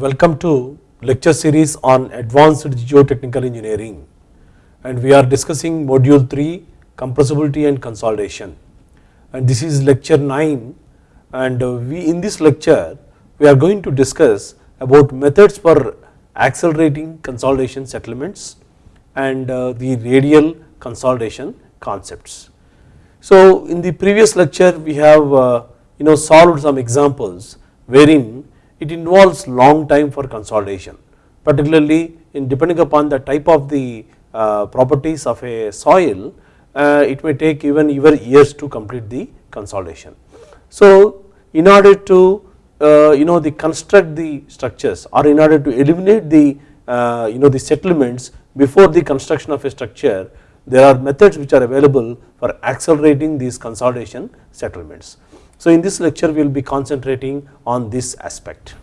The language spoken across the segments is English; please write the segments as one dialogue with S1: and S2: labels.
S1: Welcome to lecture series on advanced geotechnical engineering and we are discussing module 3 compressibility and consolidation and this is lecture 9 and we in this lecture we are going to discuss about methods for accelerating consolidation settlements and uh, the radial consolidation concepts. So in the previous lecture we have uh, you know solved some examples wherein it involves long time for consolidation particularly in depending upon the type of the uh, properties of a soil uh, it may take even even years to complete the consolidation. So in order to uh, you know the construct the structures or in order to eliminate the uh, you know the settlements before the construction of a structure there are methods which are available for accelerating these consolidation settlements. So in this lecture we will be concentrating on this aspect.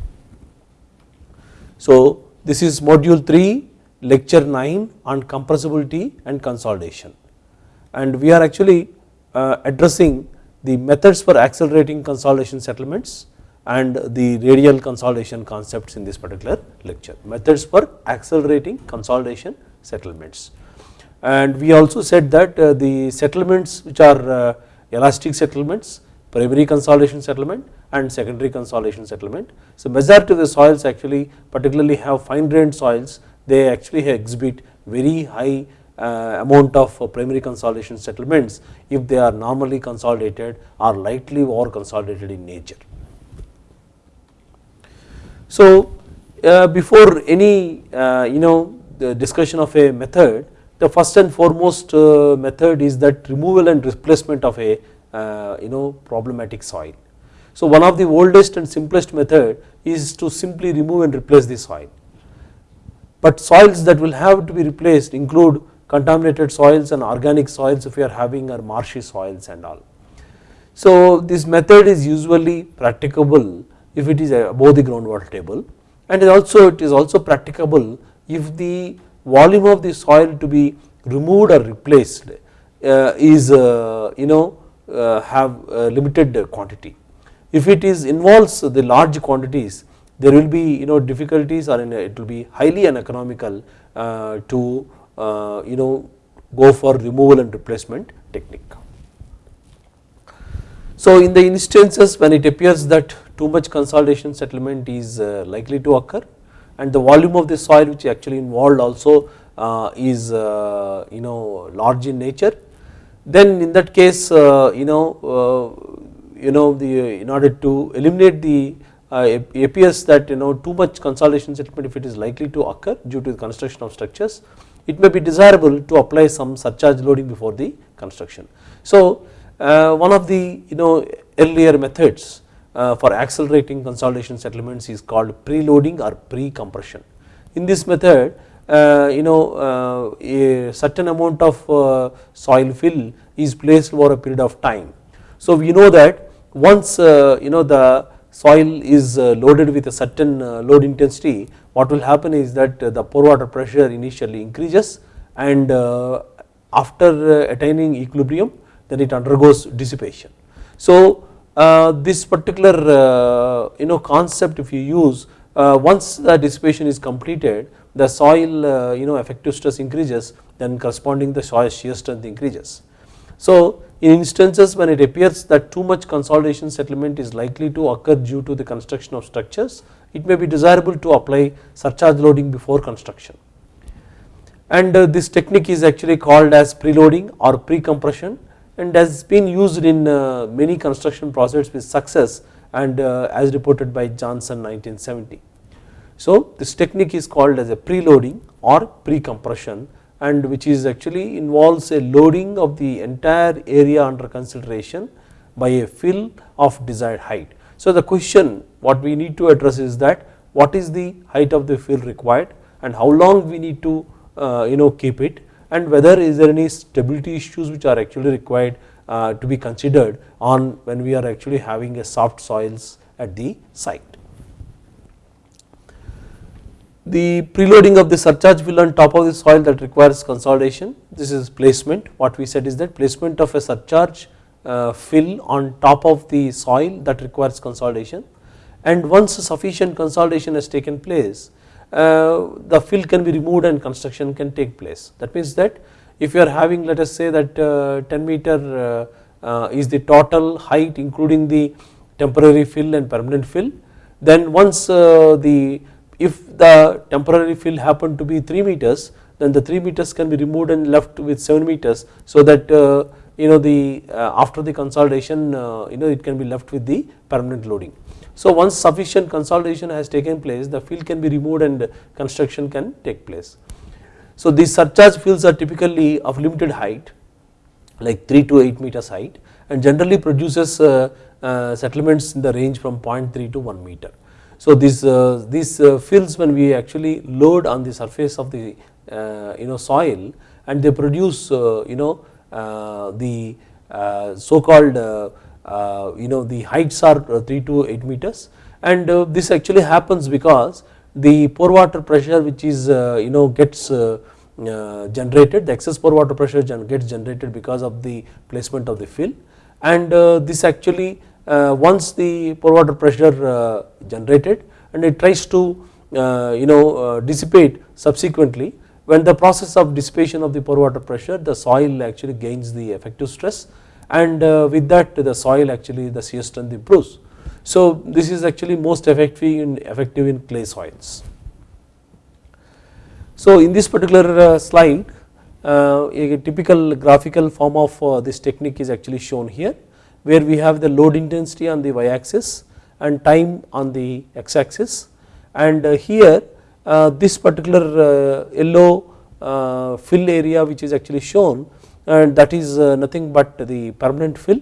S1: So this is module 3 lecture 9 on compressibility and consolidation. And we are actually uh, addressing the methods for accelerating consolidation settlements and the radial consolidation concepts in this particular lecture. Methods for accelerating consolidation settlements. And we also said that uh, the settlements which are uh, elastic settlements primary consolidation settlement and secondary consolidation settlement. So majority of the soils actually particularly have fine grained soils they actually exhibit very high uh, amount of uh, primary consolidation settlements if they are normally consolidated or lightly over consolidated in nature. So uh, before any uh, you know the discussion of a method the first and foremost uh, method is that removal and replacement of a uh, you know problematic soil. So one of the oldest and simplest method is to simply remove and replace the soil but soils that will have to be replaced include contaminated soils and organic soils if you are having or marshy soils and all. So this method is usually practicable if it is above the groundwater table and also it is also practicable if the volume of the soil to be removed or replaced uh, is uh, you know have limited quantity. If it is involves the large quantities there will be you know difficulties or it will be highly uneconomical uh, to uh, you know go for removal and replacement technique. So in the instances when it appears that too much consolidation settlement is uh, likely to occur and the volume of the soil which actually involved also uh, is uh, you know large in nature then in that case uh, you know you know the in order to eliminate the uh, appears that you know too much consolidation settlement if it is likely to occur due to the construction of structures it may be desirable to apply some surcharge loading before the construction. So uh, one of the you know earlier methods uh, for accelerating consolidation settlements is called preloading or pre-compression. In this method uh, you know uh, a certain amount of uh, soil fill is placed over a period of time. So we know that once you know the soil is uh, loaded with a certain uh, load intensity what will happen is that uh, the pore water pressure initially increases and after attaining equilibrium then it undergoes dissipation. So this particular you know concept if you use once the dissipation is completed the soil you know effective stress increases then corresponding the soil shear strength increases. So in instances when it appears that too much consolidation settlement is likely to occur due to the construction of structures it may be desirable to apply surcharge loading before construction and uh, this technique is actually called as preloading or pre-compression and has been used in uh, many construction projects with success and uh, as reported by Johnson 1970. So this technique is called as a preloading or pre-compression and which is actually involves a loading of the entire area under consideration by a fill of desired height. So the question what we need to address is that what is the height of the fill required and how long we need to uh, you know keep it and whether is there any stability issues which are actually required uh, to be considered on when we are actually having a soft soils at the site. The preloading of the surcharge fill on top of the soil that requires consolidation. This is placement. What we said is that placement of a surcharge uh, fill on top of the soil that requires consolidation. And once sufficient consolidation has taken place uh, the fill can be removed and construction can take place. That means that if you are having let us say that uh, 10 meter uh, is the total height including the temporary fill and permanent fill then once the if the temporary fill happen to be 3 meters then the 3 meters can be removed and left with 7 meters so that you know the after the consolidation you know it can be left with the permanent loading. So once sufficient consolidation has taken place the fill can be removed and construction can take place. So these surcharge fills are typically of limited height like 3 to 8 meters height and generally produces uh, uh, settlements in the range from 0.3 to 1 meter. So these, uh, these uh, fills when we actually load on the surface of the uh, you know soil and they produce uh, you know the so called uh, you know the heights are uh, 3 to 8 meters. And uh, this actually happens because the pore water pressure which is you know gets generated the excess pore water pressure gets generated because of the placement of the fill and this actually once the pore water pressure generated and it tries to you know dissipate subsequently when the process of dissipation of the pore water pressure the soil actually gains the effective stress and uh, with that the soil actually the shear strength improves. So this is actually most effective in effective in clay soils. So in this particular uh, slide uh, a typical graphical form of this technique is actually shown here where we have the load intensity on the y axis and time on the x axis and here this particular yellow fill area which is actually shown and that is uh, nothing but the permanent fill.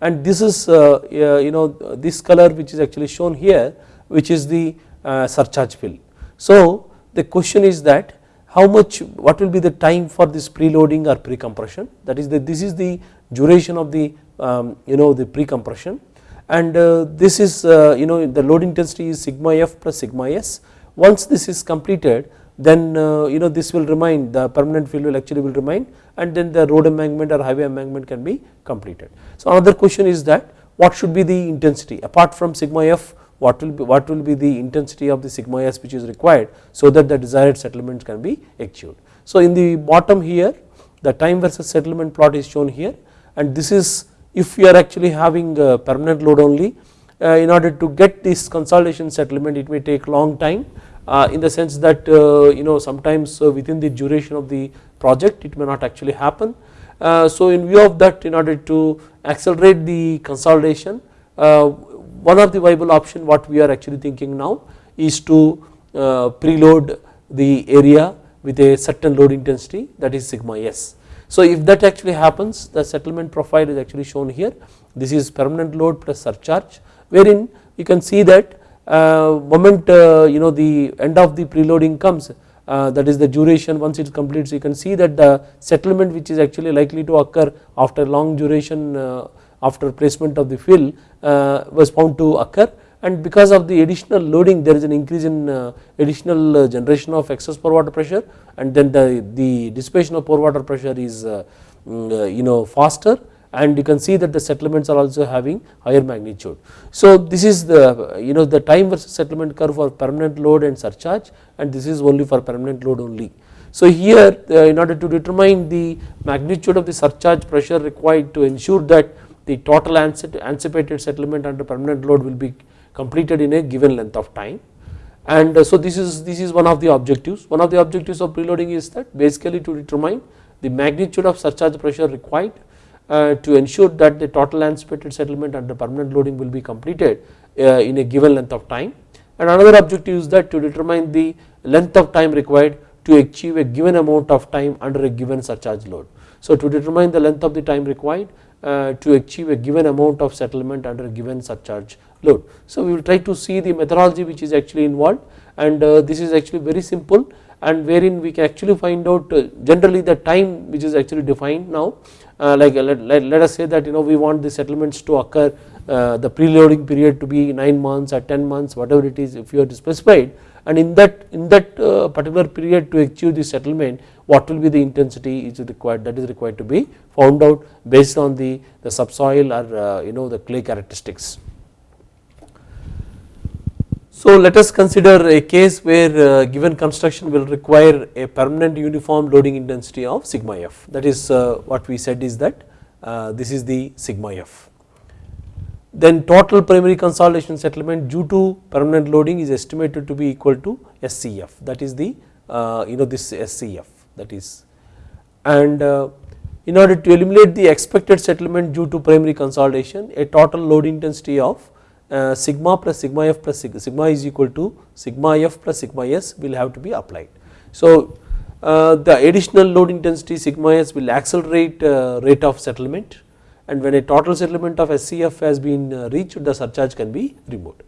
S1: And this is uh, you know this color which is actually shown here which is the uh, surcharge fill. So the question is that how much what will be the time for this preloading or pre-compression? That is the this is the duration of the um, you know the pre-compression and uh, this is uh, you know the load intensity is sigma f plus sigma s once this is completed then uh, you know this will remain the permanent fill will actually will remain and then the road embankment or highway embankment can be completed. So another question is that what should be the intensity apart from sigma f what will be what will be the intensity of the sigma s which is required so that the desired settlement can be achieved. So in the bottom here the time versus settlement plot is shown here and this is if you are actually having permanent load only uh, in order to get this consolidation settlement it may take long time uh, in the sense that uh, you know sometimes within the duration of the project it may not actually happen. So in view of that in order to accelerate the consolidation one of the viable option what we are actually thinking now is to preload the area with a certain load intensity that is sigma s. So if that actually happens the settlement profile is actually shown here. This is permanent load plus surcharge wherein you can see that uh, moment uh, you know the end of the preloading comes uh, that is the duration. Once it completes you can see that the settlement which is actually likely to occur after long duration after placement of the fill was found to occur and because of the additional loading there is an increase in additional generation of excess pore water pressure and then the, the dissipation of pore water pressure is mm, you know faster and you can see that the settlements are also having higher magnitude. So this is the you know the time versus settlement curve for permanent load and surcharge and this is only for permanent load only. So here uh, in order to determine the magnitude of the surcharge pressure required to ensure that the total anticipated settlement under permanent load will be completed in a given length of time. And uh, so this is this is one of the objectives. One of the objectives of preloading is that basically to determine the magnitude of surcharge pressure required uh, to ensure that the total anticipated settlement under permanent loading will be completed uh, in a given length of time. And another objective is that to determine the length of time required to achieve a given amount of time under a given surcharge load. So to determine the length of the time required uh, to achieve a given amount of settlement under a given surcharge load. So we will try to see the methodology which is actually involved and this is actually very simple and wherein we can actually find out generally the time which is actually defined now uh, like let, let, let, us say that you know we want the settlements to occur uh, the preloading period to be 9 months or 10 months whatever it is if you are specified and in that in that uh, particular period to achieve the settlement what will be the intensity is required that is required to be found out based on the, the subsoil or you know the clay characteristics. So let us consider a case where uh, given construction will require a permanent uniform loading intensity of sigma f. That is uh, what we said is that uh, this is the sigma f. Then total primary consolidation settlement due to permanent loading is estimated to be equal to SCF that is the you know this SCF that is. And in order to eliminate the expected settlement due to primary consolidation a total load intensity of uh, sigma plus sigma f plus sigma, sigma is equal to sigma f plus sigma s will have to be applied. So uh, the additional load intensity sigma s will accelerate uh, rate of settlement and when a total settlement of SCF has been uh, reached the surcharge can be removed.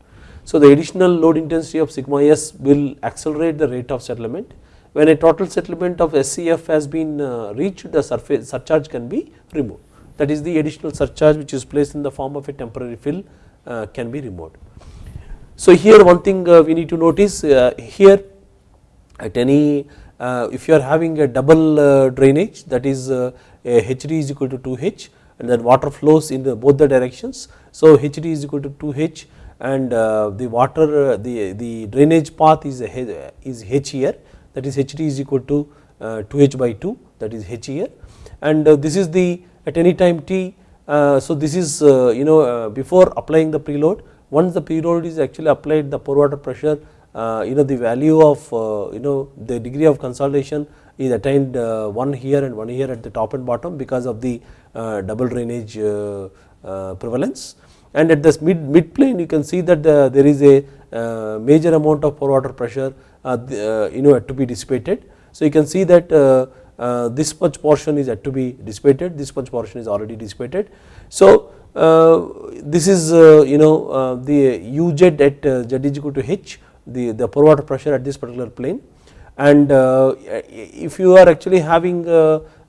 S1: So the additional load intensity of sigma s will accelerate the rate of settlement when a total settlement of SCF has been uh, reached the surface surcharge can be removed that is the additional surcharge which is placed in the form of a temporary fill Uh, can be removed. So here one thing uh, we need to notice uh, here at any uh, if you are having a double uh, drainage that is HD is equal to 2H and then water flows in the both the directions. So HD is equal to 2H and the water the, the drainage path is, is H here that is HD is equal to 2H by 2 that is H here and this is the at any time t uh, Uh, so this is uh, you know uh, before applying the preload once the preload is actually applied the pore water pressure uh, you know the value of uh, you know the degree of consolidation is attained one here and one here at the top and bottom because of the double drainage prevalence. And at this mid mid plane you can see that the, there is a major amount of pore water pressure you know to be dissipated. So you can see that uh, this much portion is yet to be dissipated, this much portion is already dissipated. So uh, this is uh, you know uh, the uz at uh, z is equal to h, the, the pore water pressure at this particular plane and uh, if you are actually having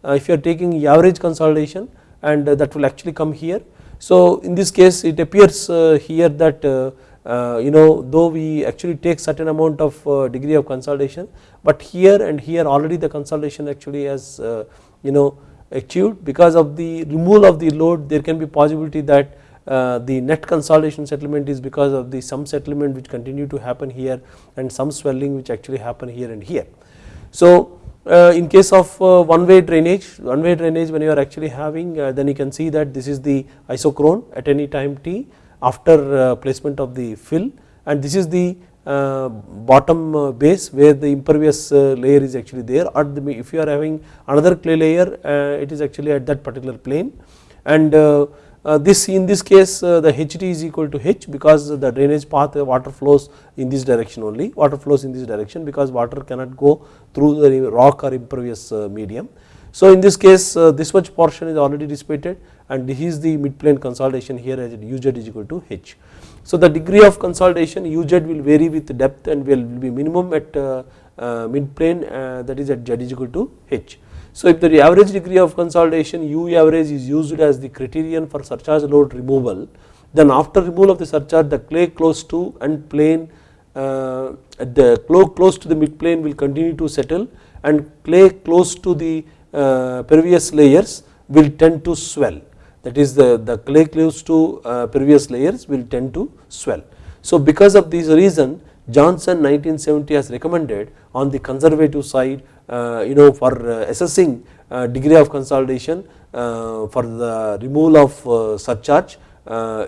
S1: if you are taking average consolidation and that will actually come here. So in this case it appears here that you know though we actually take certain amount of uh, degree of consolidation but here and here already the consolidation actually has uh, you know achieved because of the removal of the load there can be possibility that uh, the net consolidation settlement is because of the some settlement which continue to happen here and some swelling which actually happen here and here. So uh, in case of uh, one way drainage, one way drainage when you are actually having then you can see that this is the isochrone at any time t after uh, placement of the fill. And this is the uh, bottom uh, base where the impervious uh, layer is actually there. Or if you are having another clay layer uh, it is actually at that particular plane. And uh, this in this case the HT is equal to H because the drainage path water flows in this direction only. Water flows in this direction because water cannot go through the rock or impervious medium. So in this case this much portion is already dissipated and this is the mid plane consolidation here as uz is equal to h. So the degree of consolidation uz will vary with depth and will be minimum at uh, uh, mid plane uh, that is at z is equal to h. So if the average degree of consolidation u average is used as the criterion for surcharge load removal then after removal of the surcharge the clay close to and plane uh, the close to the mid plane will continue to settle and clay close to the uh, pervious layers will tend to swell that is the, the clay close to uh, pervious layers will tend to swell. So because of this reason Johnson 1970 has recommended on the conservative side uh, you know for assessing degree of consolidation for the removal of surcharge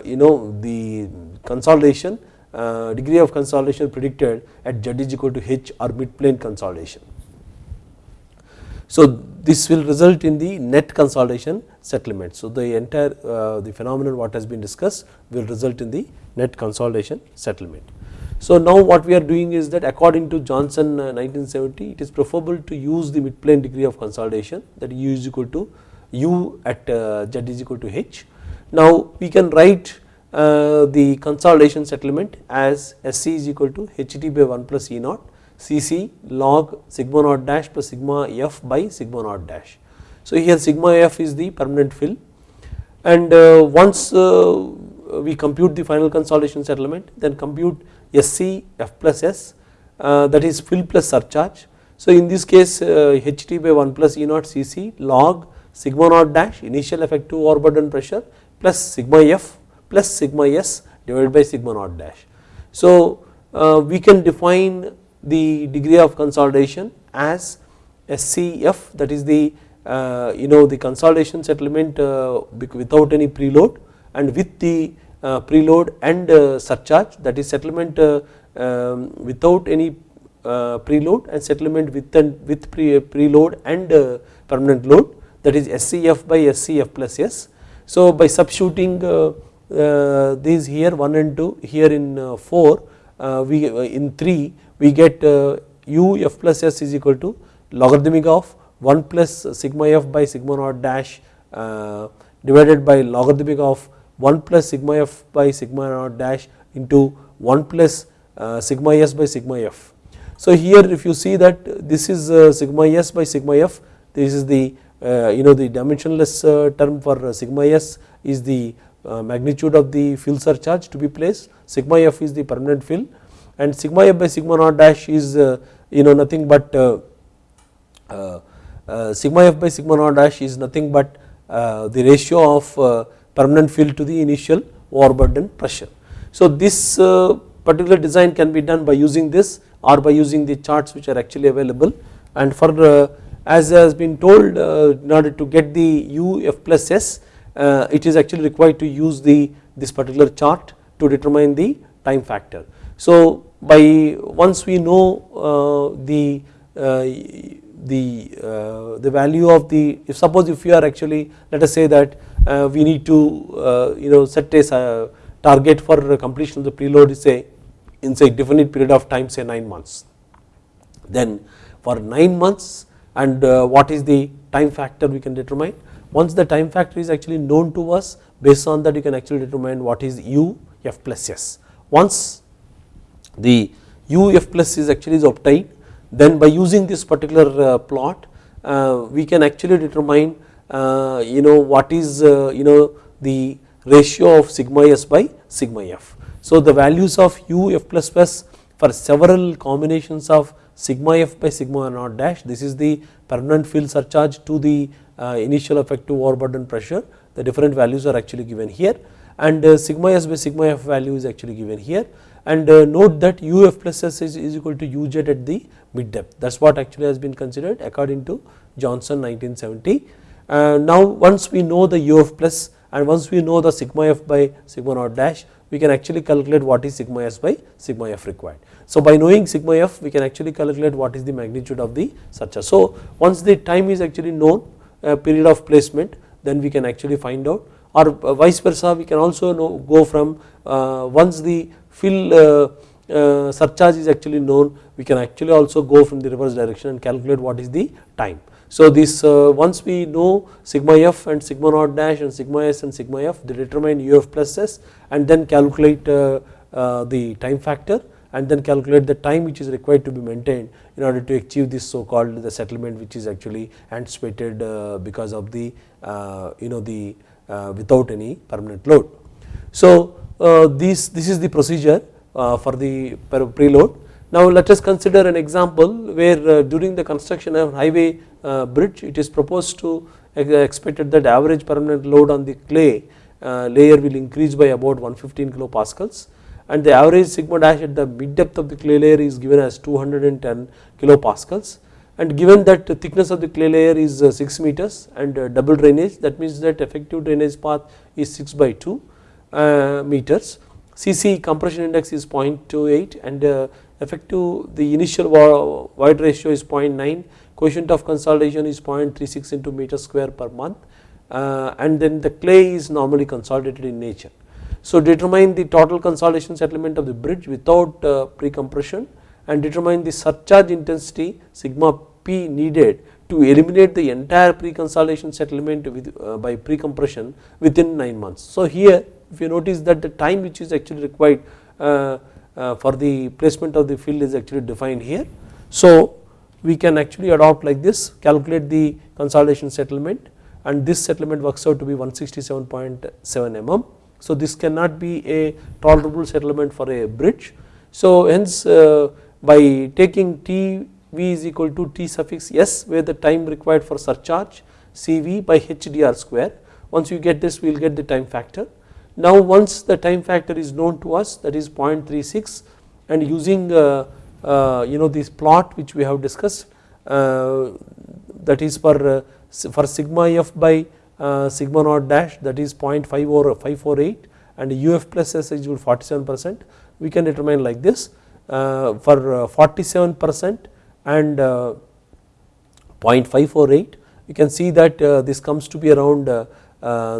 S1: you know the consolidation degree of consolidation predicted at z is equal to h or mid plane consolidation. So this will result in the net consolidation settlement. So the entire uh, the phenomenon what has been discussed will result in the net consolidation settlement. So now what we are doing is that according to Johnson uh, 1970 it is preferable to use the mid plane degree of consolidation that u is equal to u at uh, z is equal to h. Now we can write uh, the consolidation settlement as SC is equal to HT by 1 plus E naught Cc log sigma naught dash plus sigma f by sigma naught dash. So here sigma f is the permanent fill and uh, once uh, we compute the final consolidation settlement then compute Sc f plus s uh, that is fill plus surcharge. So in this case Ht by 1 plus E naught Cc log sigma naught dash initial effective overburden pressure plus sigma f plus sigma s divided by sigma naught dash. So we can define the degree of consolidation as SCF that is the uh, you know the consolidation settlement uh, without any preload and with the uh, preload and uh, surcharge that is settlement uh, um, without any uh, preload and settlement with and with pre, preload and permanent load that is SCF by SCF plus S. So by substituting these here 1 and 2 here in 4 we in 3 we get u f plus s is equal to logarithmic of 1 plus sigma f by sigma naught dash uh, divided by logarithmic of 1 plus sigma f by sigma naught dash into 1 plus uh, sigma s by sigma f. So here if you see that this is uh, sigma s by sigma f this is the uh, you know the dimensionless uh, term for uh, sigma s is the magnitude of the fill surcharge to be placed sigma f is the permanent fill and sigma f by sigma naught dash is uh, you know nothing but uh, uh, sigma f by sigma naught dash is nothing but the ratio of permanent field to the initial overburden pressure. So this uh, particular design can be done by using this or by using the charts which are actually available and for uh, as has been told uh, in order to get the u f plus s it is actually required to use the this particular chart to determine the time factor. So by once we know the the uh, the value of the if suppose if you are actually let us say that uh, we need to uh, you know set a target for completion of the preload is say in say definite period of time say 9 months. Then for 9 months and what is the time factor we can determine? Once the time factor is actually known to us based on that you can actually determine what is u f plus s. Once the u f plus is actually is obtained. Then by using this particular uh, plot uh, we can actually determine uh, you know what is you know the ratio of sigma s by sigma f. So the values of u f plus plus for several combinations of sigma f by sigma naught dash this is the permanent fill surcharge to the initial effective overburden pressure. The different values are actually given here. And sigma s by sigma f value is actually given here and uh, note that uf plus s is, is equal to uj at the mid depth that is what actually has been considered according to Johnson 1970. Uh, now once we know the uf plus and once we know the sigma f by sigma naught dash we can actually calculate what is sigma s by sigma f required. So by knowing sigma f we can actually calculate what is the magnitude of the surcharge. So once the time is actually known uh, period of placement then we can actually find out or uh, vice versa we can also know go from uh, once the fill uh, uh, surcharge is actually known we can actually also go from the reverse direction and calculate what is the time. So this uh, once we know sigma f and sigma naught dash and sigma s and sigma f they determine uf plus s and then calculate the time factor and then calculate the time which is required to be maintained in order to achieve this so called the settlement which is actually anticipated because of the you know the without any permanent load. So uh, this, this is the procedure uh, for the preload. Now let us consider an example where uh, during the construction of highway bridge it is proposed to expected that average permanent load on the clay layer will increase by about 115 kilopascals. And the average sigma dash at the mid depth of the clay layer is given as 210 kilopascals. And given that the thickness of the clay layer is 6 meters and double drainage that means that effective drainage path is 6 by 2 uh, meters. CC compression index is 0.28 and uh, effective the initial void ratio is 0.9 coefficient of consolidation is 0.36 into meter square per month uh, and then the clay is normally consolidated in nature. So determine the total consolidation settlement of the bridge without uh, pre-compression and determine the surcharge intensity sigma p needed to eliminate the entire pre-consolidation settlement with, uh, by pre-compression within 9 months. So here if you notice that the time which is actually required uh, uh, for the placement of the field is actually defined here. So we can actually adopt like this calculate the consolidation settlement and this settlement works out to be 167.7 mm. So this cannot be a tolerable settlement for a bridge. So hence uh, by taking T V is equal to T suffix S where the time required for surcharge CV by HDR square once you get this we will get the time factor now once the time factor is known to us that is 0.36 and using uh, uh, you know this plot which we have discussed uh, that is for for sigma f by sigma naught dash that is 0.5 or 548 and uf plus s is 47 percent we can determine like this for 47 percent and 0.548 you can see that this comes to be around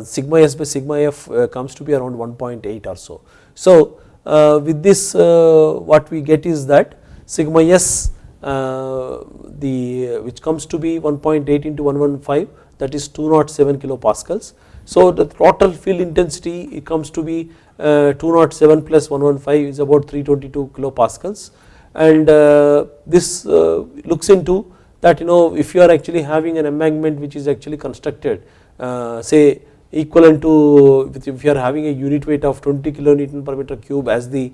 S1: sigma s by sigma f comes to be around 1.8 or so. So with this what we get is that sigma s the which comes to be 1.8 into 115 that is 207 kilopascals. So the total field intensity it comes to be uh, 207 plus 115 is about 322 kilopascals and uh, this uh, looks into that you know if you are actually having an embankment which is actually constructed say equivalent to if you are having a unit weight of 20 kilonewton per meter cube as the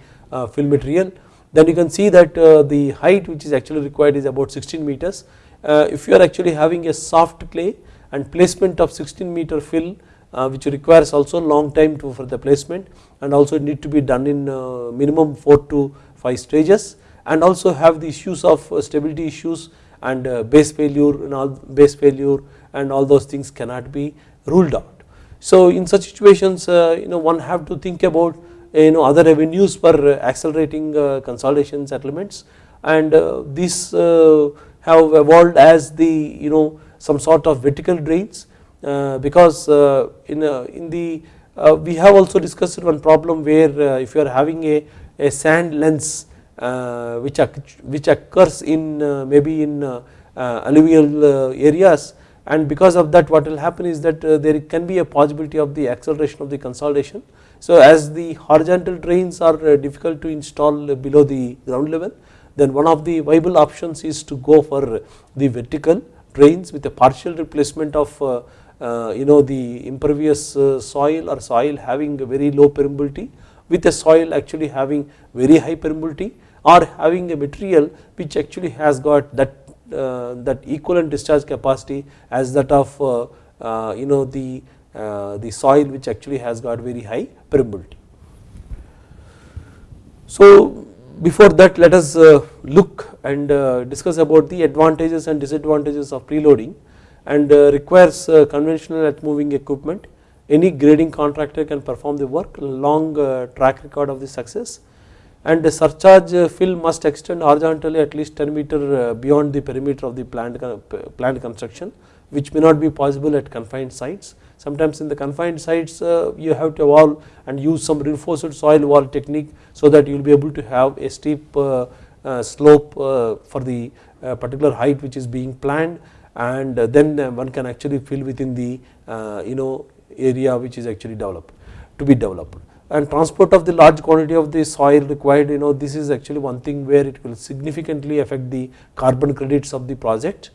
S1: fill material then you can see that the height which is actually required is about 16 meters. if you are actually having a soft clay and placement of 16 meter fill uh, which requires also long time to for the placement and also need to be done in uh, minimum 4 to 5 stages and also have the issues of uh, stability issues and base failure and all base failure and all those things cannot be ruled out. So in such situations uh, you know one have to think about uh, you know other avenues for uh, accelerating consolidation settlements and these have evolved as the you know some sort of vertical drains uh, because uh, in, uh, in the we have also discussed one problem where if you are having a, a sand lens which, which occurs in maybe in alluvial areas and because of that what will happen is that there can be a possibility of the acceleration of the consolidation. So as the horizontal drains are difficult to install below the ground level then one of the viable options is to go for the vertical drains with a partial replacement of uh, you know the impervious uh, soil or soil having a very low permeability with a soil actually having very high permeability or having a material which actually has got that uh, that equivalent discharge capacity as that of you know the the soil which actually has got very high permeability. So before that let us look and discuss about the advantages and disadvantages of preloading and uh, requires uh, conventional earth moving equipment. Any grading contractor can perform the work, long uh, track record of the success and the surcharge uh, fill must extend horizontally at least 10 meter uh, beyond the perimeter of the plant, plant construction which may not be possible at confined sites. Sometimes in the confined sites uh, you have to evolve and use some reinforced soil wall technique so that you will be able to have a steep slope for the particular height which is being planned and then one can actually fill within the uh, you know area which is actually developed to be developed and transport of the large quantity of the soil required you know this is actually one thing where it will significantly affect the carbon credits of the project.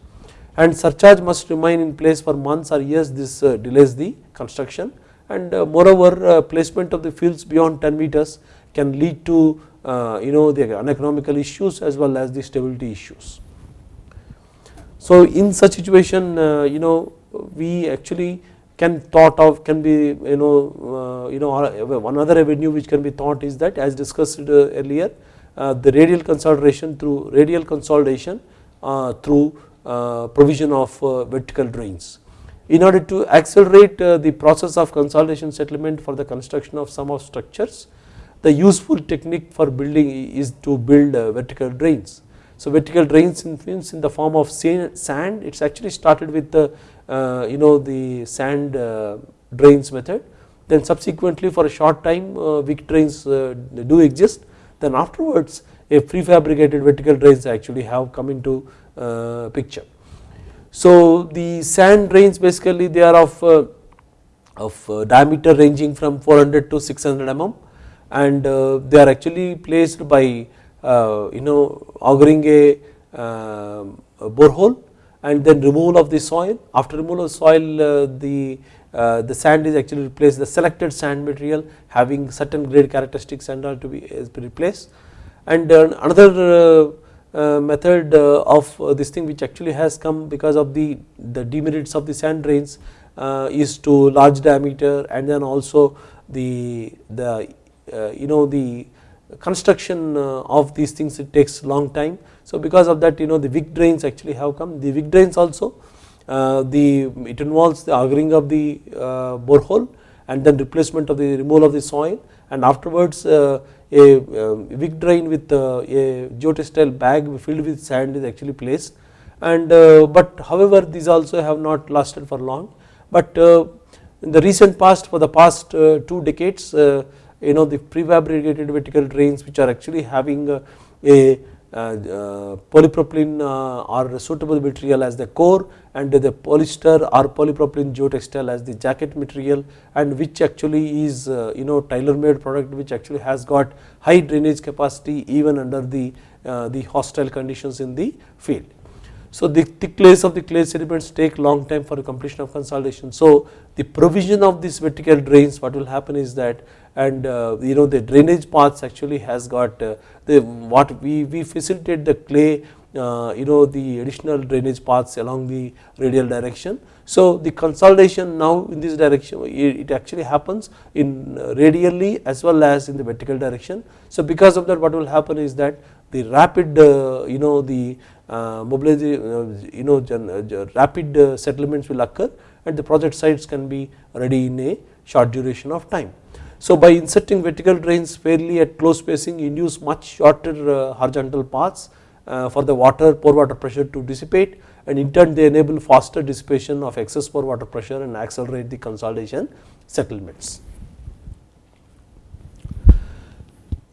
S1: And surcharge must remain in place for months or years. This uh, delays the construction. And uh, moreover placement of the fields beyond 10 meters can lead to you know the uneconomical issues as well as the stability issues. So in such situation uh, you know we actually can thought of can be you know uh, you know one other avenue which can be thought is that as discussed uh, earlier the radial consolidation through radial consolidation through provision of vertical drains. In order to accelerate the process of consolidation settlement for the construction of some of structures the useful technique for building is to build vertical drains so vertical drains influence in the form of sand it is actually started with the uh, you know the sand uh, drains method. Then subsequently for a short time uh, wick drains uh, do exist. Then afterwards a prefabricated vertical drains actually have come into uh, picture. So the sand drains basically they are of uh, of diameter ranging from 400 to 600 mm. And they are actually placed by uh, you know auguring uh, a borehole and then removal of the soil. After removal of soil uh, the the sand is actually replaced the selected sand material having certain grade characteristics and all to be is replaced and another uh, method uh, of uh, this thing which actually has come because of the the demerits of the sand drains is to large diameter and then also the the you know the construction of these things it takes long time. So because of that you know the wick drains actually have come. The wick drains also uh, the it involves the augering of the uh, borehole and then replacement of the removal of the soil. And afterwards uh, a um, wick drain with a geotextile bag filled with sand is actually placed. And but however these also have not lasted for long. But in the recent past for the past two decades you know the prefabricated vertical drains which are actually having a uh, polypropylene uh, or suitable material as the core and the polyester or polypropylene geotextile as the jacket material and which actually is uh, you know tailor made product which actually has got high drainage capacity even under the the hostile conditions in the field. So the thick layers of the clay sediments take long time for completion of consolidation. So the provision of these vertical drains what will happen is that and uh, you know the drainage paths actually has got uh, the what we, we facilitate the clay uh, you know the additional drainage paths along the radial direction. So the consolidation now in this direction it actually happens in uh, radially as well as in the vertical direction. So because of that what will happen is that the rapid uh, you know the uh, mobilization you know rapid settlements will occur and the project sites can be ready in a short duration of time. So by inserting vertical drains fairly at close spacing induce much shorter uh, horizontal paths uh, for the water pore water pressure to dissipate and in turn they enable faster dissipation of excess pore water pressure and accelerate the consolidation settlements.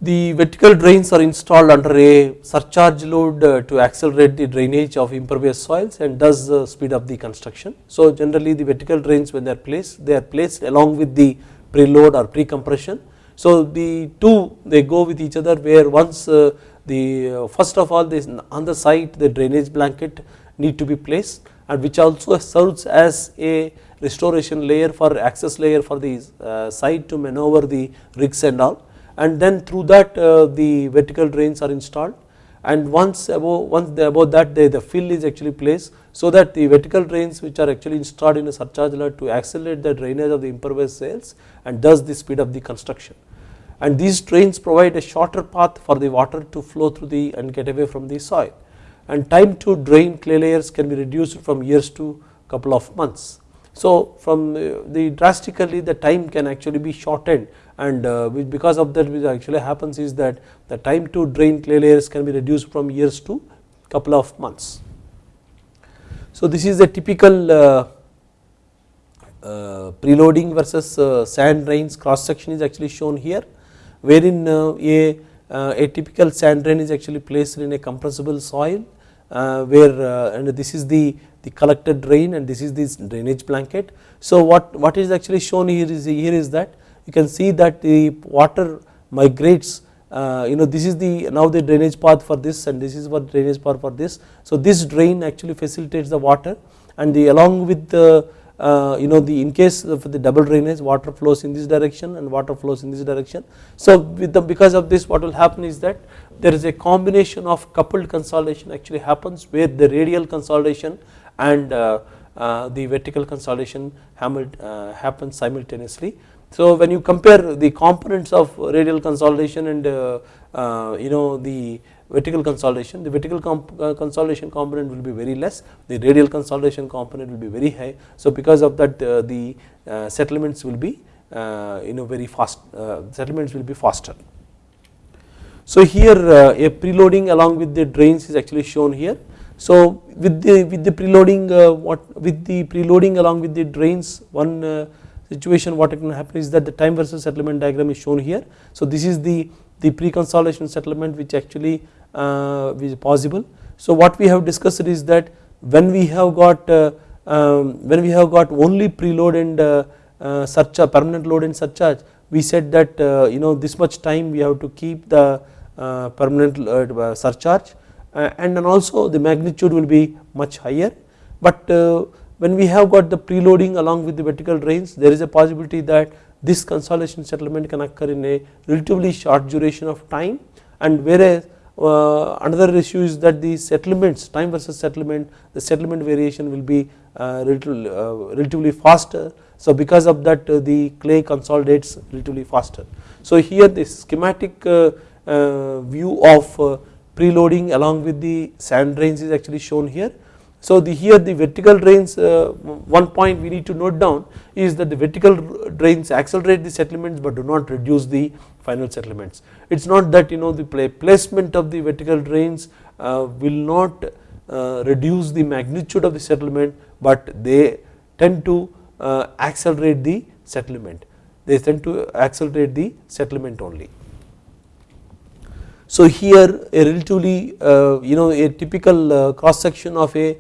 S1: The vertical drains are installed under a surcharge load uh, to accelerate the drainage of impervious soils and thus speed up the construction. So generally the vertical drains when they are placed they are placed along with the preload or pre-compression. So the two they go with each other where once uh, the uh, first of all this on the site the drainage blanket need to be placed and which also serves as a restoration layer for access layer for the uh, site to maneuver the rigs and all and then through that the vertical drains are installed and once above once above that the, the fill is actually placed so that the vertical drains which are actually installed in a surcharge lot to accelerate the drainage of the impervious soils and thus the speed of the construction and these drains provide a shorter path for the water to flow through the and get away from the soil and time to drain clay layers can be reduced from years to couple of months. So from the drastically the time can actually be shortened and uh, because of that which actually happens is that the time to drain clay layers can be reduced from years to couple of months. So this is a typical uh, uh, preloading versus uh, sand drains cross section is actually shown here wherein uh, a, uh, a typical sand drain is actually placed in a compressible soil where and this is the the collected drain and this is this drainage blanket. So what, what is actually shown here is here is that you can see that the water migrates uh, you know this is the now the drainage path for this and this is what drainage path for this. So this drain actually facilitates the water and the along with the uh, you know the in case of the double drainage water flows in this direction and water flows in this direction. So with the because of this what will happen is that there is a combination of coupled consolidation actually happens where the radial consolidation and uh, uh, the vertical consolidation uh, happens simultaneously so when you compare the components of radial consolidation and uh, uh, you know the vertical consolidation, the vertical uh, consolidation component will be very less, the radial consolidation component will be very high. So because of that uh, the uh, settlements will be uh, you know very fast, settlements will be faster. So here a preloading along with the drains is actually shown here. So with the with the preloading what with the preloading along with the drains one situation what can happen is that the time versus settlement diagram is shown here. So this is the, the pre-consolidation settlement which actually uh, is possible. So what we have discussed is that when we have got uh, um, when we have got only preload and uh, uh, surcharge permanent load and surcharge we said that uh, you know this much time we have to keep the uh, permanent surcharge and then also the magnitude will be much higher but when we have got the preloading along with the vertical drains there is a possibility that this consolidation settlement can occur in a relatively short duration of time and whereas uh, another issue is that the settlements time versus settlement the settlement variation will be uh, relatively, uh, relatively faster so because of that uh, the clay consolidates relatively faster. So here the schematic uh, uh, view of preloading along with the sand drains is actually shown here. So the here the vertical drains uh, one point we need to note down is that the vertical drains accelerate the settlements but do not reduce the final settlements. It is not that you know the placement of the vertical drains uh, will not uh, reduce the magnitude of the settlement but they tend to uh, accelerate the settlement they tend to accelerate the settlement only. So here a relatively uh, you know a typical uh, cross section of a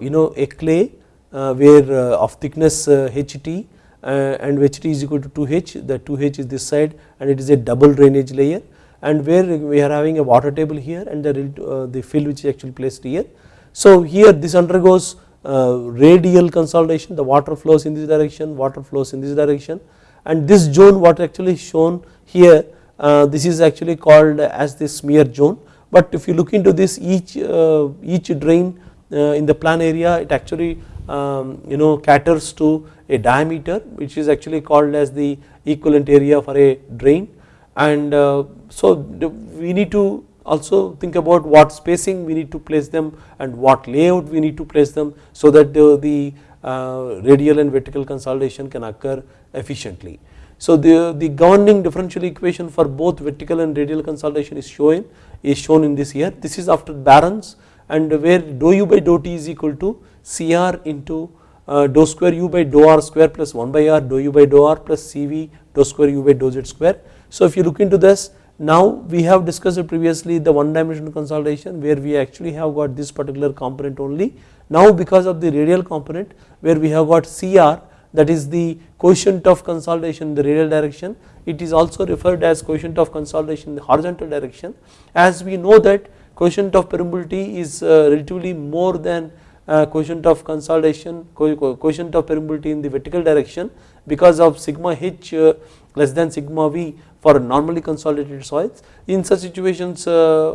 S1: you know a clay uh, where uh, of thickness HT and HT is equal to 2H the 2H is this side and it is a double drainage layer and where we are having a water table here and the, the fill which is actually placed here. So here this undergoes radial consolidation the water flows in this direction water flows in this direction and this zone what actually shown here uh, this is actually called as the smear zone but if you look into this each uh, each drain uh, in the plan area it actually um, you know caters to a diameter which is actually called as the equivalent area for a drain and uh, so we need to also think about what spacing we need to place them and what layout we need to place them so that the, the uh, radial and vertical consolidation can occur efficiently. So the, the governing differential equation for both vertical and radial consolidation is shown is shown in this here. This is after Barron's and where dou u by dou t is equal to Cr into uh, dou square u by dou r square plus 1 by r dou u by dou r plus Cv dou square u by dou z square. So if you look into this now we have discussed previously the one dimensional consolidation where we actually have got this particular component only. Now because of the radial component where we have got Cr that is the coefficient of consolidation in the radial direction it is also referred as coefficient of consolidation in the horizontal direction as we know that coefficient of permeability is uh, relatively more than uh, coefficient of consolidation coefficient of permeability in the vertical direction because of sigma h uh, less than sigma v for normally consolidated soils. In such situations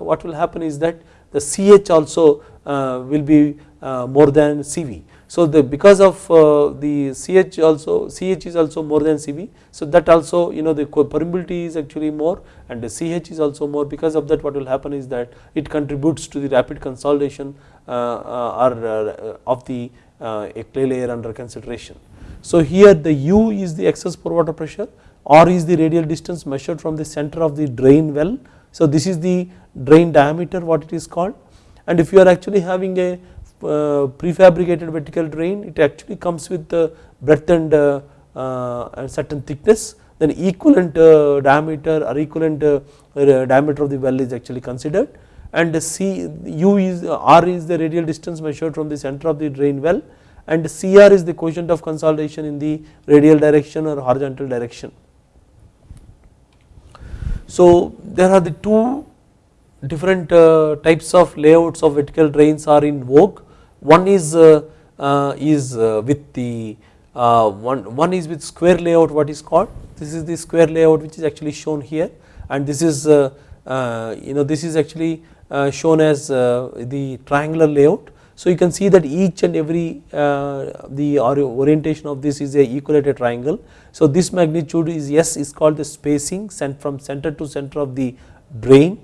S1: what will happen is that the ch also will be more than cv so the because of uh, the CH also CH is also more than CV so that also you know the permeability is actually more and the CH is also more because of that what will happen is that it contributes to the rapid consolidation uh, uh, or uh, of the uh, clay layer under consideration. So here the U is the excess pore water pressure R is the radial distance measured from the center of the drain well. So this is the drain diameter what it is called and if you are actually having a uh, prefabricated vertical drain it actually comes with the breadth and uh, uh, certain thickness. Then equivalent diameter or equivalent diameter of the well is actually considered. And C U is R is the radial distance measured from the center of the drain well. And CR is the coefficient of consolidation in the radial direction or horizontal direction. So there are the two different uh, types of layouts of vertical drains are in vogue one is uh, uh, is uh, with the uh, one one is with square layout what is called. This is the square layout which is actually shown here. And this is uh, uh, you know this is actually shown as the triangular layout. So you can see that each and every the orientation of this is a equilateral triangle. So this magnitude is S is called the spacing sent from center to center of the drain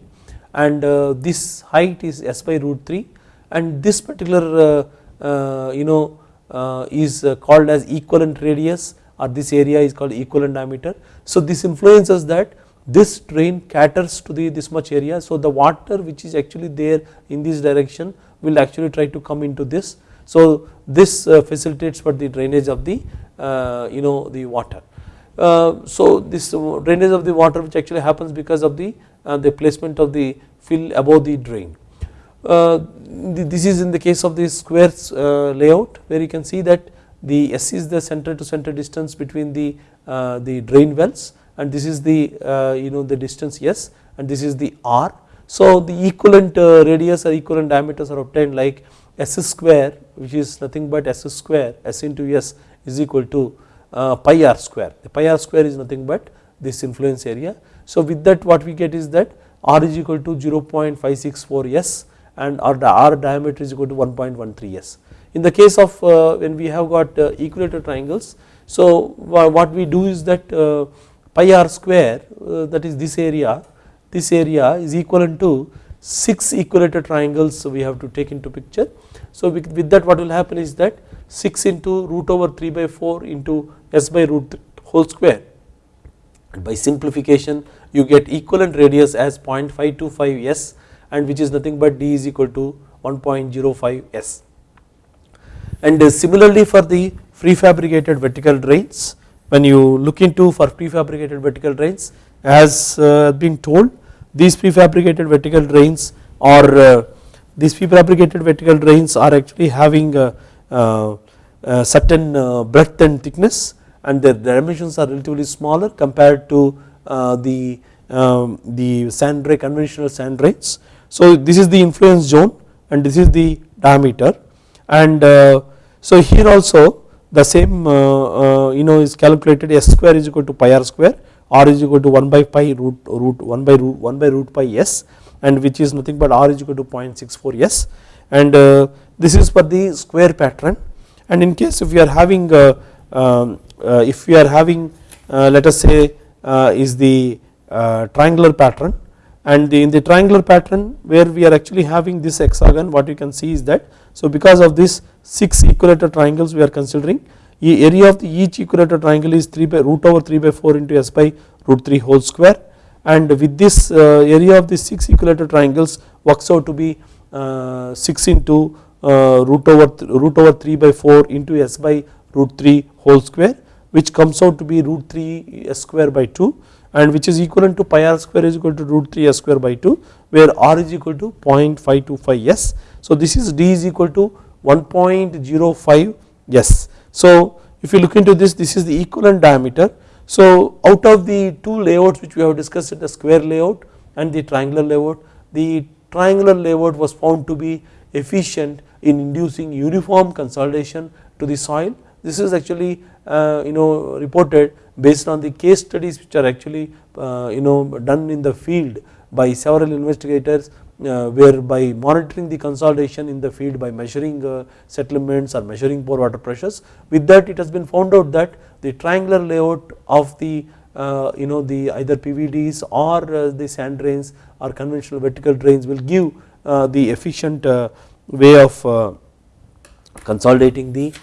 S1: and this height is S by root 3 and this particular uh, uh, you know uh, is called as equivalent radius or this area is called equivalent diameter. So this influences that this drain caters to the this much area so the water which is actually there in this direction will actually try to come into this so this facilitates for the drainage of the you know the water. so this drainage of the water which actually happens because of the the placement of the fill above the drain. Uh, this is in the case of the square uh, layout where you can see that the S is the center to center distance between the uh, the drain wells and this is the you know the distance S and this is the R. So the equivalent radius or equivalent diameters are obtained like S square which is nothing but S square S into S is equal to pi r square the pi r square is nothing but this influence area. So with that what we get is that R is equal to 0.564 S and our, our diameter is equal to 1.13 s. In the case of uh, when we have got uh, equilateral triangles, so what we do is that uh, pi r square that is this area this area is equivalent to 6 equilateral triangles so we have to take into picture. So with, with that what will happen is that 6 into root over 3 by 4 into s by root whole square by simplification you get equivalent radius as 0.525 s and which is nothing but d is equal to 1.05 s. And similarly for the prefabricated vertical drains when you look into for prefabricated vertical drains as uh, been told these prefabricated vertical drains or uh, these prefabricated vertical drains are actually having a, a, a certain uh, breadth and thickness and their dimensions are relatively smaller compared to uh, the um, the sand drain conventional sand drains. So this is the influence zone and this is the diameter and uh, so here also the same uh, uh, you know is calculated s square is equal to pi r square r is equal to 1 by pi root root 1 by root 1 by root pi s and which is nothing but r is equal to 0.64 s and uh, this is for the square pattern and in case if you are having uh, um, uh, if you are having let us say is the triangular pattern and the, in the triangular pattern where we are actually having this hexagon what you can see is that so because of this 6 equilateral triangles we are considering the area of the each equilateral triangle is 3 by root over 3 by 4 into s by root 3 whole square. And with this uh, area of the 6 equilateral triangles works out to be uh, 6 into uh, root over root over 3 by 4 into s by root 3 whole square which comes out to be root 3 s square by 2 and which is equivalent to pi r square is equal to root 3 s square by 2 where r is equal to 0.525 s. So this is d is equal to 1.05 s so if you look into this this is the equivalent diameter. So out of the two layouts which we have discussed the square layout and the triangular layout the triangular layout was found to be efficient in inducing uniform consolidation to the soil. This is actually uh, you know reported based on the case studies which are actually uh, you know done in the field by several investigators uh, where by monitoring the consolidation in the field by measuring uh, settlements or measuring pore water pressures with that it has been found out that the triangular layout of the uh, you know the either PVDs or the sand drains or conventional vertical drains will give the efficient way of consolidating the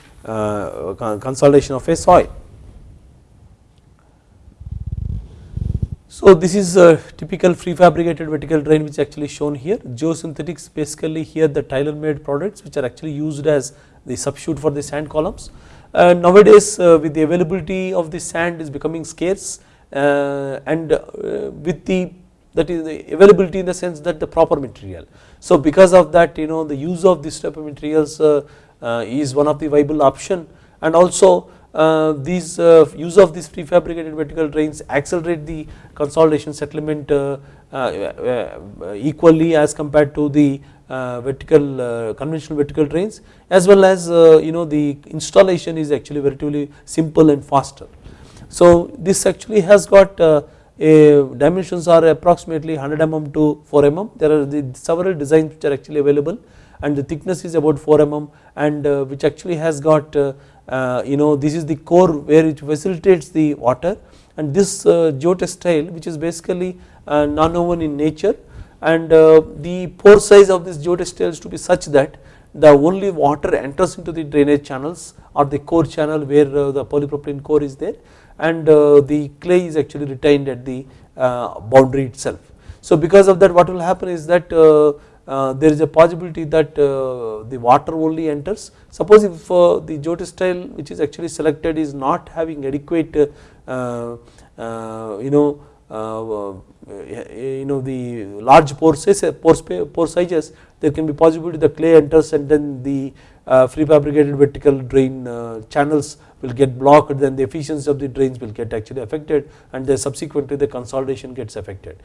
S1: consolidation of a soil. So this is a typical prefabricated vertical drain which is actually shown here geosynthetics basically here the tailor made products which are actually used as the substitute for the sand columns. Uh, nowadays uh, with the availability of the sand is becoming scarce uh, and uh, with the that is the availability in the sense that the proper material. So because of that you know the use of this type of materials uh, uh, is one of the viable option and also uh, these uh, use of these prefabricated vertical drains accelerate the consolidation settlement uh, equally as compared to the vertical conventional vertical drains as well as you know the installation is actually relatively simple and faster. So this actually has got dimensions are approximately 100 mm to 4 mm there are the several designs which are actually available and the thickness is about 4 mm and which actually has got uh, you know this is the core where it facilitates the water. And this uh, geotextile which is basically uh, non-woven in nature. And the pore size of this geotextile is to be such that the only water enters into the drainage channels or the core channel where the polypropylene core is there. And the clay is actually retained at the boundary itself. So because of that what will happen is that uh, there is a possibility that uh, the water only enters. Suppose if uh, the geotextile which is actually selected is not having adequate you know you know the large pore pore, sizes there can be possibility the clay enters and then the uh, prefabricated vertical drain uh, channels will get blocked then the efficiency of the drains will get actually affected and then subsequently the consolidation gets affected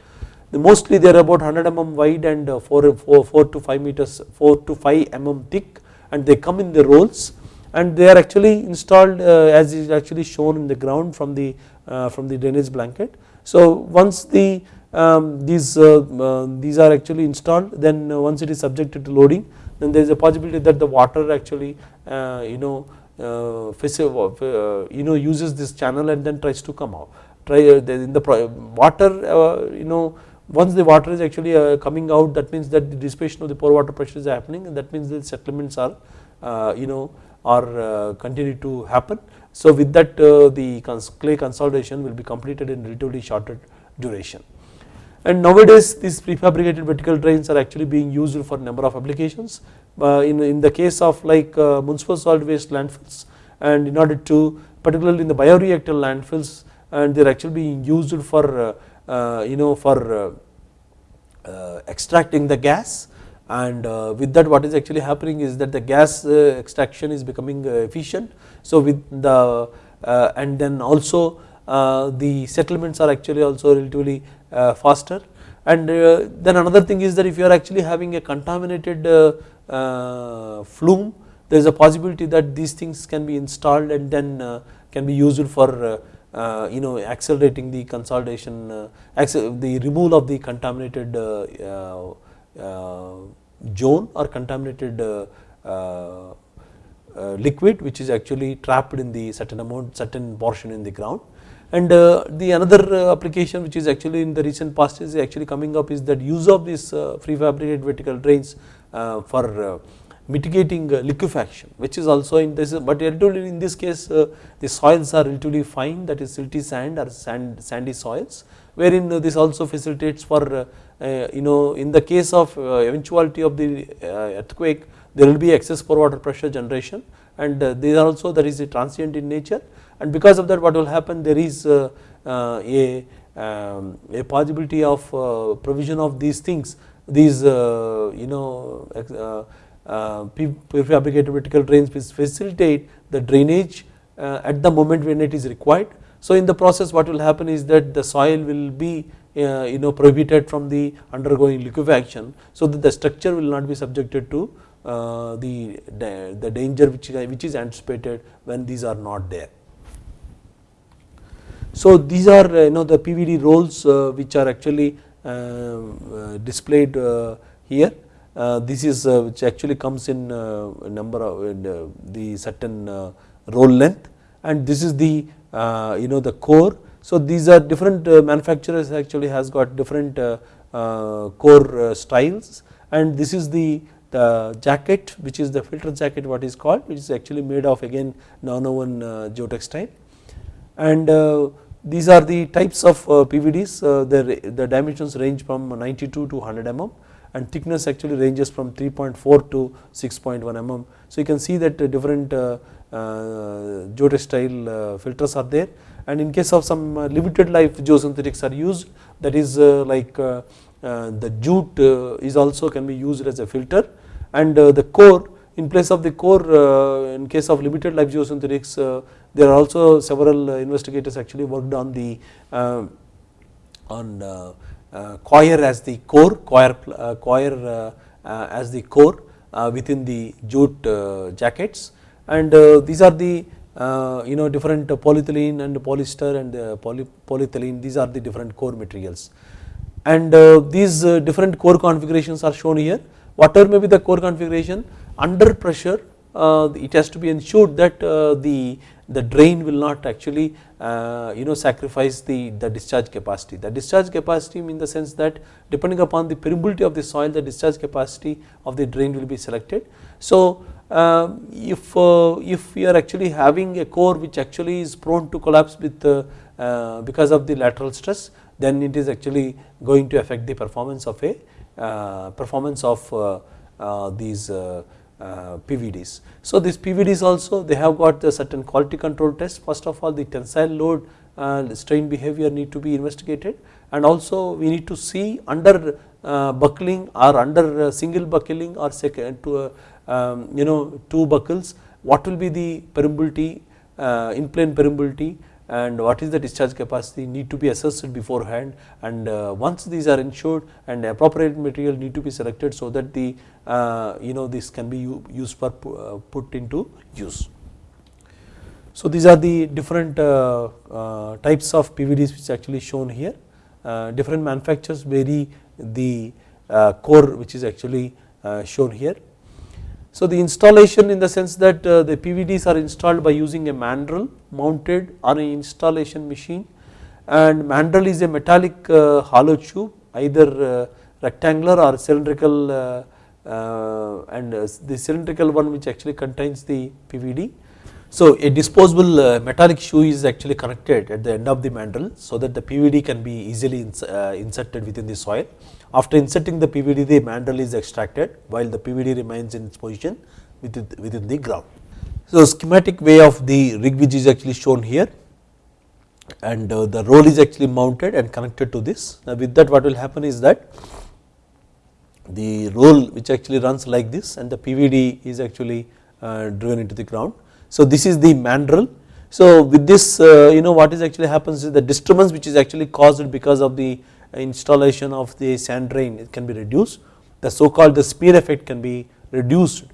S1: mostly they are about 100 mm wide and uh, 4, 4, 4 to 5 meters 4 to 5 mm thick and they come in the rolls and they are actually installed uh, as is actually shown in the ground from the uh, from the drainage blanket. So once the um, these these are actually installed then once it is subjected to loading then there is a possibility that the water actually you know you know uses this channel and then tries to come out try in the water you know once the water is actually uh, coming out that means that the dissipation of the pore water pressure is happening and that means the settlements are uh, you know are uh, continue to happen. So with that the clay consolidation will be completed in relatively shorter duration. And nowadays these prefabricated vertical drains are actually being used for number of applications. in, in the case of like municipal solid waste landfills and in order to particularly in the bioreactor landfills and they are actually being used for uh, Uh, you know for uh, uh, extracting the gas and uh, with that what is actually happening is that the gas uh, extraction is becoming efficient. So with the and then also the settlements are actually also relatively faster and then another thing is that if you are actually having a contaminated plume there is a possibility that these things can be installed and then can be used for uh, you know accelerating the consolidation uh, the removal of the contaminated uh, zone or contaminated liquid which is actually trapped in the certain amount certain portion in the ground. And uh, the another application which is actually in the recent past is actually coming up is that use of these uh, prefabricated vertical drains uh, for mitigating uh, liquefaction which is also in this but relatively in this case uh, the soils are relatively fine that is silty sand or sand sandy soils wherein uh, this also facilitates for uh, uh, you know in the case of uh, eventuality of the earthquake there will be excess pore water pressure generation and these are also that is a transient in nature and because of that what will happen there is a um, a possibility of provision of these things these you know uh, prefabricated vertical drains which facilitate the drainage uh, at the moment when it is required. So in the process what will happen is that the soil will be uh, you know prohibited from the undergoing liquefaction so that the structure will not be subjected to the, the danger which, which is anticipated when these are not there. So these are you know the PVD rolls which are actually displayed here uh, this is uh, which actually comes in uh, number of the certain roll length. And this is the you know the core. So these are different manufacturers actually has got different core styles. And this is the the jacket which is the filter jacket what is called which is actually made of again nonwoven uh, geotextile. And uh, these are the types of uh, PVDs the, the dimensions range from 92 to 100 mm and thickness actually ranges from 3.4 to 6.1 mm. So you can see that different uh, uh, uh, filters are there and in case of some limited life geosynthetics are used that is like the jute is also can be used as a filter and the core in place of the core in case of limited life geosynthetics there are also several investigators actually worked on the on uh, Uh, coir as the core, coir, uh, coir uh, uh, as the core uh, within the jute jackets. And these are the you know different polyethylene and polyester and poly, polyethylene. These are the different core materials. And these different core configurations are shown here. Whatever may be the core configuration under pressure it has to be ensured that the the drain will not actually uh, you know sacrifice the, the discharge capacity. The discharge capacity in the sense that depending upon the permeability of the soil the discharge capacity of the drain will be selected. So uh, if, uh, if we are actually having a core which actually is prone to collapse with uh, uh, because of the lateral stress then it is actually going to affect the performance of a uh, performance of these uh, PVDs. So these PVDs also they have got the certain quality control tests first of all the tensile load and strain behavior need to be investigated and also we need to see under uh, buckling or under uh, single buckling or second to uh, um, you know two buckles what will be the permeability in plane permeability and what is the discharge capacity need to be assessed beforehand. And uh, once these are ensured and appropriate material need to be selected so that the uh, you know this can be used for uh, put into use. So these are the different uh, uh, types of PVDs which actually shown here. Different manufacturers vary the core which is actually shown here so the installation in the sense that uh, the PVDs are installed by using a mandrel mounted on an installation machine and mandrel is a metallic uh, hollow tube either rectangular or cylindrical and the cylindrical one which actually contains the PVD. So a disposable metallic shoe is actually connected at the end of the mandrel so that the PVD can be easily inserted within the soil. After inserting the PVD the mandrel is extracted while the PVD remains in its position within the ground. So schematic way of the rig which is actually shown here and uh, the roll is actually mounted and connected to this. Now with that what will happen is that the roll which actually runs like this and the PVD is actually uh, driven into the ground. So this is the mandrel. So with this uh, you know what is actually happens is the disturbance which is actually caused because of the installation of the sand drain it can be reduced. The so called the smear effect can be reduced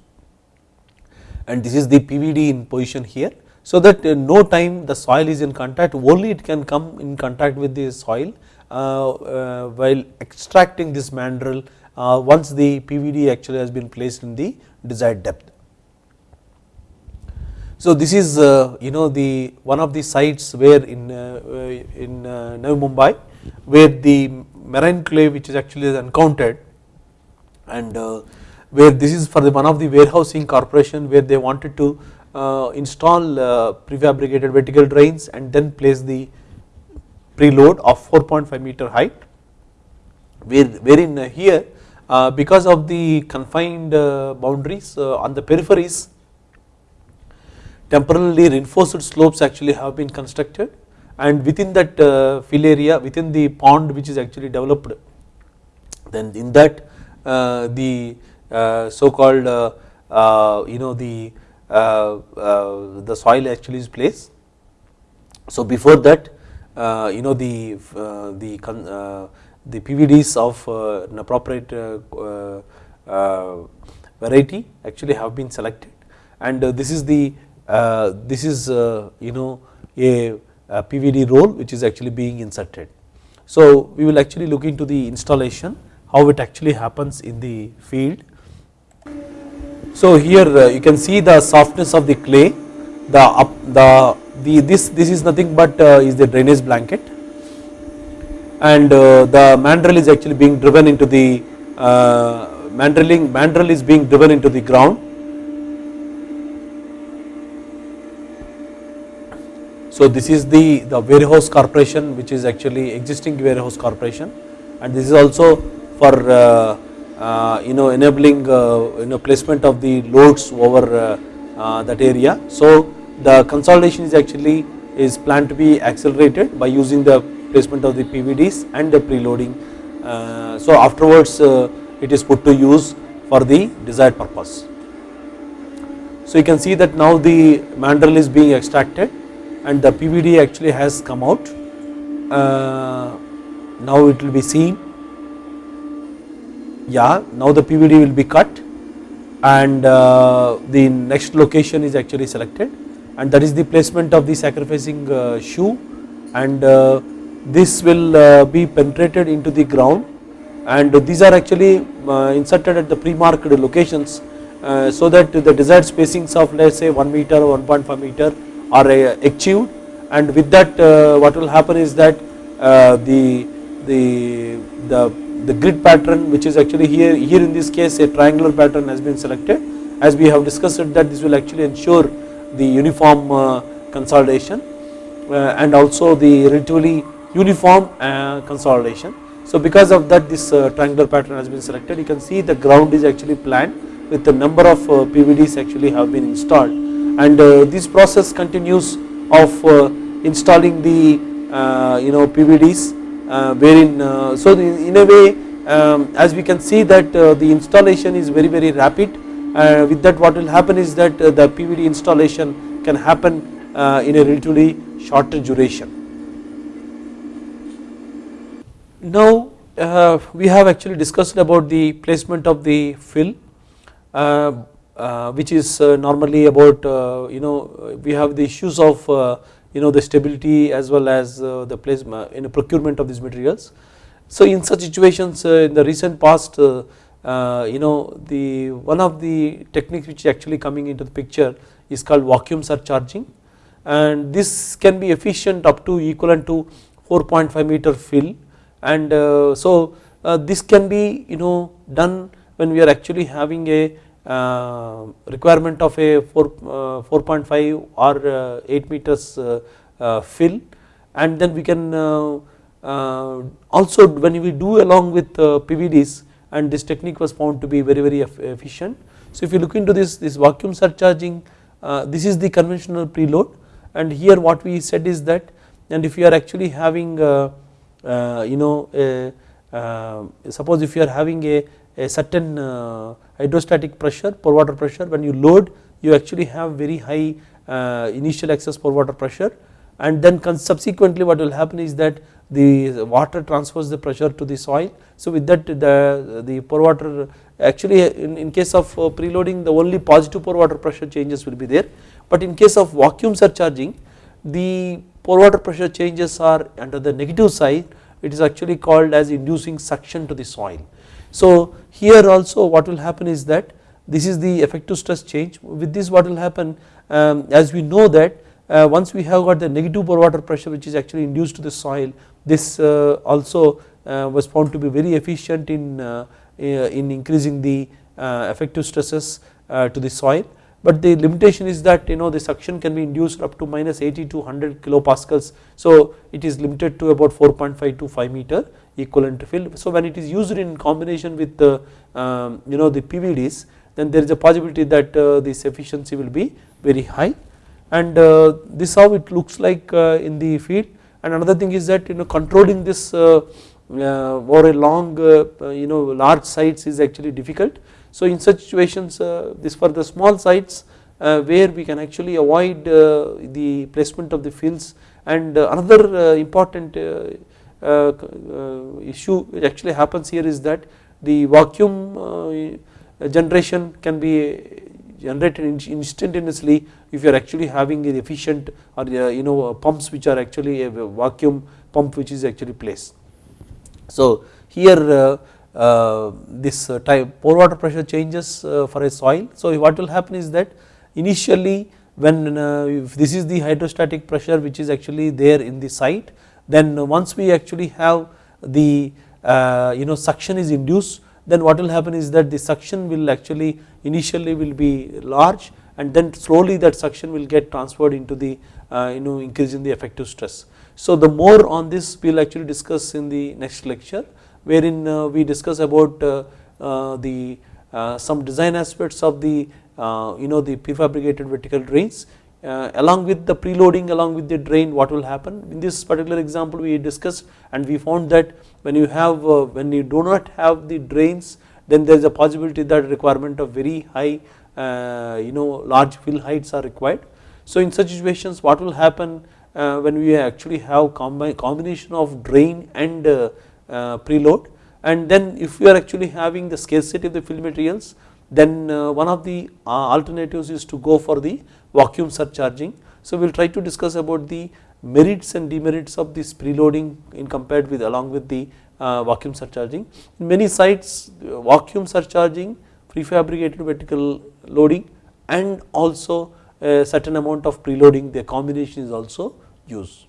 S1: and this is the PVD in position here so that uh, no time the soil is in contact only it can come in contact with the soil uh, uh, while extracting this mandrel once the PVD actually has been placed in the desired depth. So this is uh, you know the one of the sites where in uh, uh, in Navi Mumbai where the marine clay which is actually encountered and where this is for the one of the warehousing corporation where they wanted to uh, install uh, prefabricated vertical drains and then place the preload of 4.5 meter height. Where, wherein uh, here because of the confined boundaries on the peripheries temporarily reinforced slopes actually have been constructed and within that uh, fill area within the pond which is actually developed then in that uh, the uh, so called you know the uh, uh, the soil actually is placed. So before that uh, you know the the the PVDs of an appropriate variety actually have been selected and this is the this is you know a, a PVD roll which is actually being inserted. So we will actually look into the installation how it actually happens in the field so here uh, you can see the softness of the clay, the up the, the this this is nothing but uh, is the drainage blanket, and uh, the mandrel is actually being driven into the uh, mandreling mandrel is being driven into the ground. So this is the the warehouse corporation which is actually existing warehouse corporation, and this is also for uh, uh, you know enabling uh, you know placement of the loads over uh, that area. So the consolidation is actually is planned to be accelerated by using the placement of the PVDs and the preloading. so afterwards it is put to use for the desired purpose. So you can see that now the mandrel is being extracted and the PVD actually has come out. Uh, now it will be seen yeah now the PVD will be cut and uh, the next location is actually selected and that is the placement of the sacrificing uh, shoe and uh, this will uh, be penetrated into the ground and these are actually uh, inserted at the pre-marked locations so that the desired spacings of let us say 1 meter or 1.5 meter are achieved and with that what will happen is that the the the the grid pattern which is actually here here in this case a triangular pattern has been selected. As we have discussed that this will actually ensure the uniform uh, consolidation uh, and also the relatively uniform uh, consolidation. So because of that this uh, triangular pattern has been selected. You can see the ground is actually planned with the number of uh, PVDs actually have been installed and uh, this process continues of installing the you know PVDs uh, wherein uh, so in a way um, as we can see that uh, the installation is very very rapid with that what will happen is that the PVD installation can happen in a relatively shorter duration. Now uh, we have actually discussed about the placement of the fill uh, uh, which is normally about you know we have the issues of you know the stability as well as uh, the placement in procurement of these materials. So in such situations uh, in the recent past uh, you know the one of the techniques which is actually coming into the picture is called vacuum surcharging and this can be efficient up to equivalent to 4.5 meter fill and so uh, this can be you know done when we are actually having a uh, Uh, requirement of a 4, uh, 4.5 or uh, 8 meters fill and then we can also when we do along with PVDs and this technique was found to be very very efficient. So if you look into this this vacuum surcharging this is the conventional preload and here what we said is that and if you are actually having you know a, suppose if you are having a, a certain hydrostatic pressure pore water pressure when you load you actually have very high uh, initial excess pore water pressure and then subsequently what will happen is that the water transfers the pressure to the soil. So with that the, the pore water actually in, in case of uh, preloading the only positive pore water pressure changes will be there but in case of vacuum surcharging the pore water pressure changes are under the negative side it is actually called as inducing suction to the soil. So here also what will happen is that this is the effective stress change. With this what will happen um, as we know that uh, once we have got the negative pore water pressure which is actually induced to the soil this uh, also uh, was found to be very efficient in, uh, in increasing the uh, effective stresses uh, to the soil but the limitation is that you know the suction can be induced up to minus 80 to 100 kilopascals so it is limited to about 4.5 to 5 meter equivalent field. So when it is used in combination with the um, you know the PVDs then there is a possibility that uh, this efficiency will be very high and uh, this how it looks like uh, in the field and another thing is that you know controlling this uh, uh, over a long uh, you know large sites is actually difficult. So in such situations this for the small sites where we can actually avoid the placement of the fields and another important uh, uh, issue which actually happens here is that the vacuum uh, generation can be generated instantaneously if you are actually having an efficient or you know pumps which are actually a vacuum pump which is actually placed. So here uh, this type pore water pressure changes uh, for a soil. So what will happen is that initially when uh, if this is the hydrostatic pressure which is actually there in the site then once we actually have the uh, you know suction is induced then what will happen is that the suction will actually initially will be large and then slowly that suction will get transferred into the uh, you know increase in the effective stress. So the more on this we will actually discuss in the next lecture wherein uh, we discuss about uh, uh, the uh, some design aspects of the uh, you know the prefabricated vertical drains uh, along with the preloading along with the drain what will happen in this particular example we discussed and we found that when you have when you do not have the drains then there is a possibility that requirement of very high you know large fill heights are required. So in such situations what will happen when we actually have combi combination of drain and preload and then if we are actually having the scarcity of the fill materials then one of the alternatives is to go for the vacuum surcharging. So we will try to discuss about the merits and demerits of this preloading in compared with along with the uh, vacuum surcharging. In many sites uh, vacuum surcharging prefabricated vertical loading and also a certain amount of preloading the combination is also used.